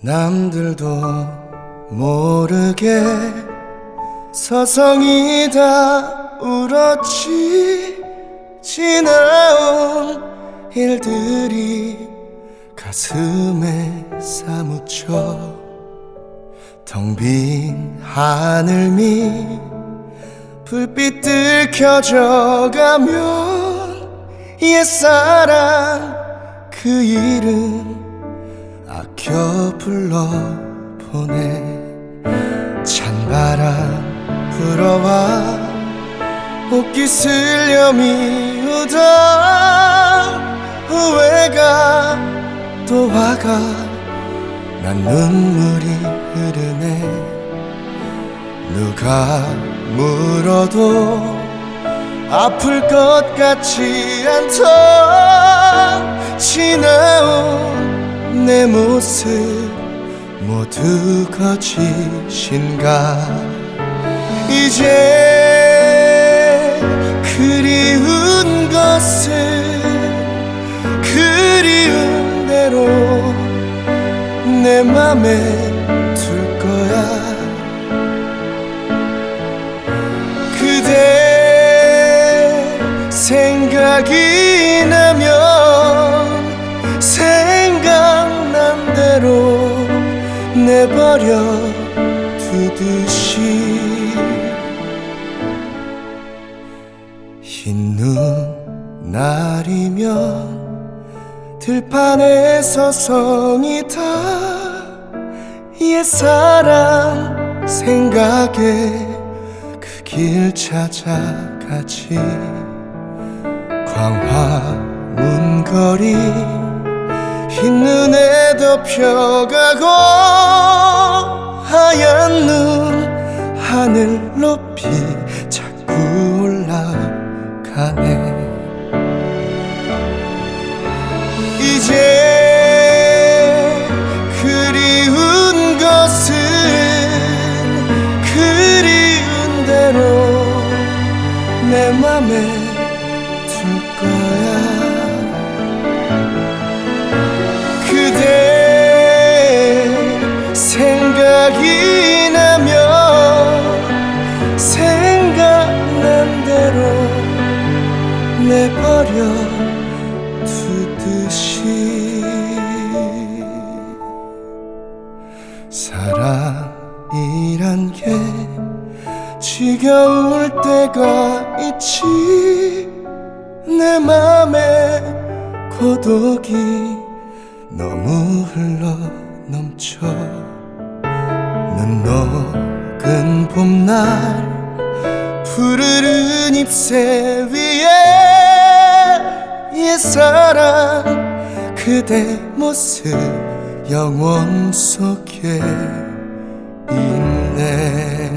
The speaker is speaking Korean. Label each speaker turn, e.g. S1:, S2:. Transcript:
S1: 남들도 모르게 서성이 다 울었지. 지나온 일들이 가슴에 사무쳐 텅 빈 하늘 밑 불빛들 켜져가면 옛사랑 그 이름 아껴 불러보내 찬바람 불어와 옷깃을 여미우다 후회가 또 와가 난 눈물이 흐르네 누가 물어도 아플 것 같지 않던 내 모습 모두 거짓인가? 이제 그리운 것은 그리운 대로 내 맘에 둘 거야. 그대 생각이 나면 내버려 두듯이 흰 눈 날이면 들판에 서 성이다 옛사랑 생각에 그 길 찾아가지. 광화문 거리 흰눈에 덮여가고 羽 두듯이 사랑이란 게 지겨울 때가 있지. 내 맘에 고독이 너무 흘러 넘쳐. 눈 녹은 봄날 푸르른 잎새 위에 옛사랑 그대 모습 영원 속에 있네